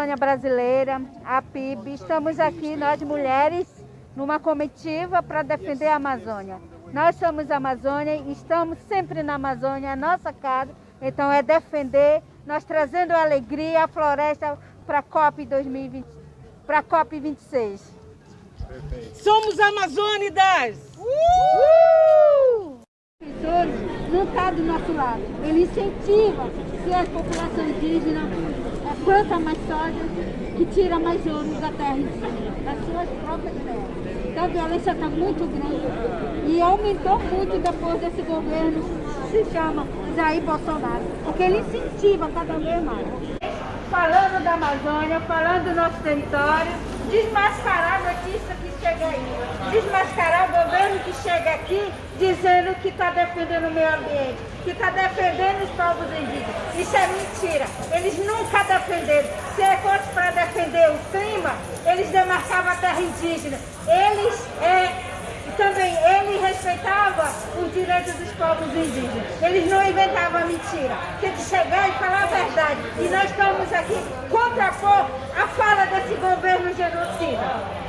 Amazônia Brasileira, a PIB, estamos aqui, nós mulheres, numa comitiva para defender a Amazônia. Nós somos Amazônia e estamos sempre na Amazônia, a nossa casa, então é defender, nós trazendo a alegria, a floresta para a COP 2020, para a COP 26. Perfeito. Somos Amazônidas! Uh! Não está do nosso lado. Ele incentiva que a população indígena planta mais soja, que tira mais ouro da terra das suas próprias terras. Então a violência está muito grande e aumentou muito depois desse governo que se chama Jair Bolsonaro, porque ele incentiva cada vez mais. Falando da Amazônia, falando do nosso território, desmascarar a notícia que chega aí, o governo que chega aqui dizendo que está defendendo o meio ambiente, que está defendendo os povos indígenas. Isso é mentira. Eles nunca defenderam. Se é fosse para defender o clima, eles demarcavam a terra indígena. Eles é, também ele respeitava os direitos dos povos indígenas. Eles não inventavam mentira. Tem que chegar e falar a verdade. E nós estamos aqui contrapor a fala desse governo genocida.